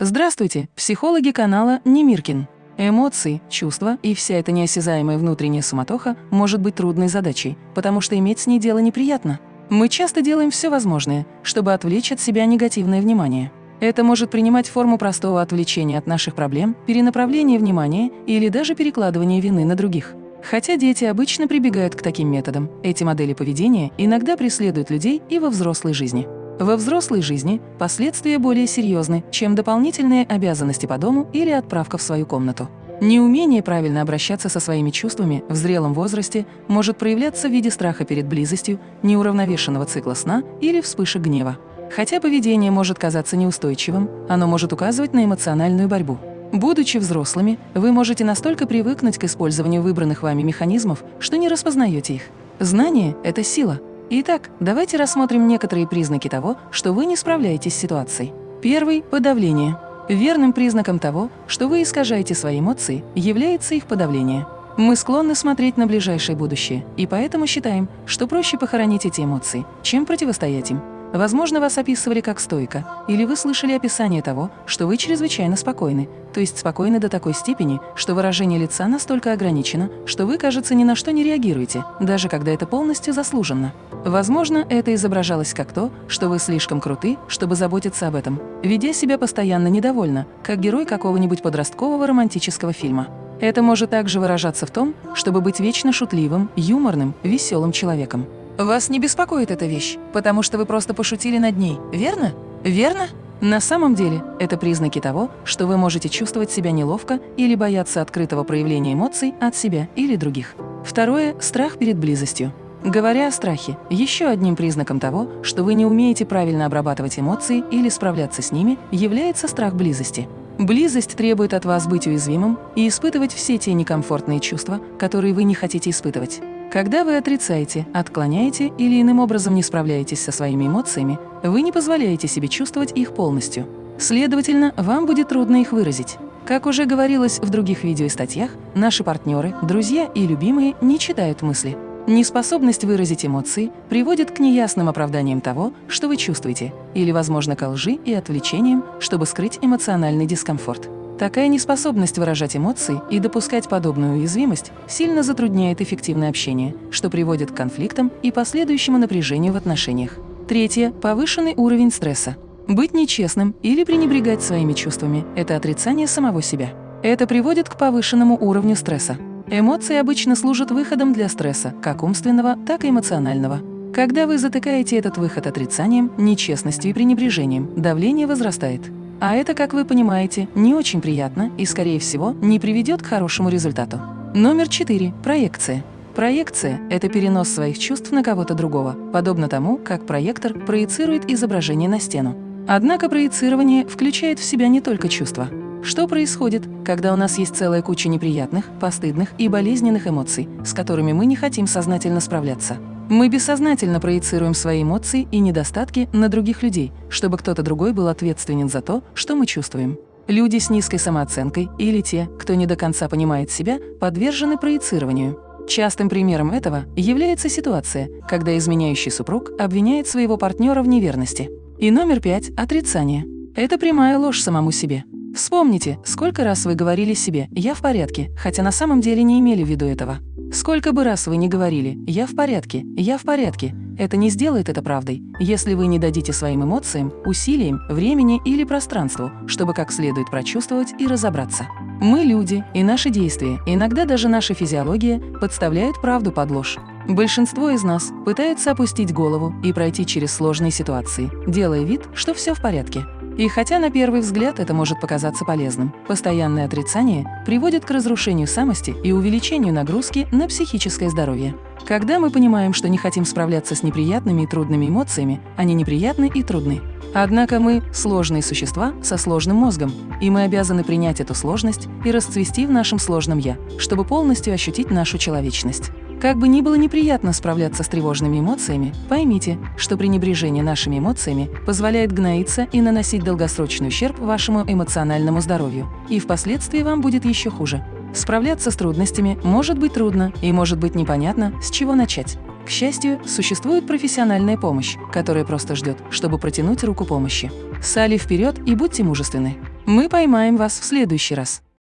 Здравствуйте, психологи канала Немиркин. Эмоции, чувства и вся эта неосязаемая внутренняя суматоха может быть трудной задачей, потому что иметь с ней дело неприятно. Мы часто делаем все возможное, чтобы отвлечь от себя негативное внимание. Это может принимать форму простого отвлечения от наших проблем, перенаправления внимания или даже перекладывания вины на других. Хотя дети обычно прибегают к таким методам, эти модели поведения иногда преследуют людей и во взрослой жизни. Во взрослой жизни последствия более серьезны, чем дополнительные обязанности по дому или отправка в свою комнату. Неумение правильно обращаться со своими чувствами в зрелом возрасте может проявляться в виде страха перед близостью, неуравновешенного цикла сна или вспышек гнева. Хотя поведение может казаться неустойчивым, оно может указывать на эмоциональную борьбу. Будучи взрослыми, вы можете настолько привыкнуть к использованию выбранных вами механизмов, что не распознаете их. Знание – это сила, Итак, давайте рассмотрим некоторые признаки того, что вы не справляетесь с ситуацией. Первый – подавление. Верным признаком того, что вы искажаете свои эмоции, является их подавление. Мы склонны смотреть на ближайшее будущее, и поэтому считаем, что проще похоронить эти эмоции, чем противостоять им. Возможно, вас описывали как стойка, или вы слышали описание того, что вы чрезвычайно спокойны, то есть спокойны до такой степени, что выражение лица настолько ограничено, что вы, кажется, ни на что не реагируете, даже когда это полностью заслуженно. Возможно, это изображалось как то, что вы слишком круты, чтобы заботиться об этом, ведя себя постоянно недовольно, как герой какого-нибудь подросткового романтического фильма. Это может также выражаться в том, чтобы быть вечно шутливым, юморным, веселым человеком. Вас не беспокоит эта вещь, потому что вы просто пошутили над ней, верно? Верно? На самом деле, это признаки того, что вы можете чувствовать себя неловко или бояться открытого проявления эмоций от себя или других. Второе – страх перед близостью. Говоря о страхе, еще одним признаком того, что вы не умеете правильно обрабатывать эмоции или справляться с ними, является страх близости. Близость требует от вас быть уязвимым и испытывать все те некомфортные чувства, которые вы не хотите испытывать. Когда вы отрицаете, отклоняете или иным образом не справляетесь со своими эмоциями, вы не позволяете себе чувствовать их полностью. Следовательно, вам будет трудно их выразить. Как уже говорилось в других видео и статьях, наши партнеры, друзья и любимые не читают мысли. Неспособность выразить эмоции приводит к неясным оправданиям того, что вы чувствуете, или, возможно, к лжи и отвлечениям, чтобы скрыть эмоциональный дискомфорт. Такая неспособность выражать эмоции и допускать подобную уязвимость сильно затрудняет эффективное общение, что приводит к конфликтам и последующему напряжению в отношениях. Третье – повышенный уровень стресса. Быть нечестным или пренебрегать своими чувствами – это отрицание самого себя. Это приводит к повышенному уровню стресса. Эмоции обычно служат выходом для стресса, как умственного, так и эмоционального. Когда вы затыкаете этот выход отрицанием, нечестностью и пренебрежением, давление возрастает. А это, как вы понимаете, не очень приятно и, скорее всего, не приведет к хорошему результату. Номер четыре. Проекция. Проекция – это перенос своих чувств на кого-то другого, подобно тому, как проектор проецирует изображение на стену. Однако проецирование включает в себя не только чувства. Что происходит, когда у нас есть целая куча неприятных, постыдных и болезненных эмоций, с которыми мы не хотим сознательно справляться? Мы бессознательно проецируем свои эмоции и недостатки на других людей, чтобы кто-то другой был ответственен за то, что мы чувствуем. Люди с низкой самооценкой или те, кто не до конца понимает себя, подвержены проецированию. Частым примером этого является ситуация, когда изменяющий супруг обвиняет своего партнера в неверности. И номер пять – отрицание. Это прямая ложь самому себе. Вспомните, сколько раз вы говорили себе «я в порядке», хотя на самом деле не имели в виду этого. Сколько бы раз вы ни говорили «я в порядке», «я в порядке», это не сделает это правдой, если вы не дадите своим эмоциям, усилиям, времени или пространству, чтобы как следует прочувствовать и разобраться. Мы люди, и наши действия, иногда даже наша физиология, подставляют правду под ложь. Большинство из нас пытаются опустить голову и пройти через сложные ситуации, делая вид, что все в порядке. И хотя на первый взгляд это может показаться полезным, постоянное отрицание приводит к разрушению самости и увеличению нагрузки на психическое здоровье. Когда мы понимаем, что не хотим справляться с неприятными и трудными эмоциями, они неприятны и трудны. Однако мы – сложные существа со сложным мозгом, и мы обязаны принять эту сложность и расцвести в нашем сложном «я», чтобы полностью ощутить нашу человечность. Как бы ни было неприятно справляться с тревожными эмоциями, поймите, что пренебрежение нашими эмоциями позволяет гноиться и наносить долгосрочный ущерб вашему эмоциональному здоровью, и впоследствии вам будет еще хуже. Справляться с трудностями может быть трудно и может быть непонятно, с чего начать. К счастью, существует профессиональная помощь, которая просто ждет, чтобы протянуть руку помощи. Сали вперед и будьте мужественны. Мы поймаем вас в следующий раз.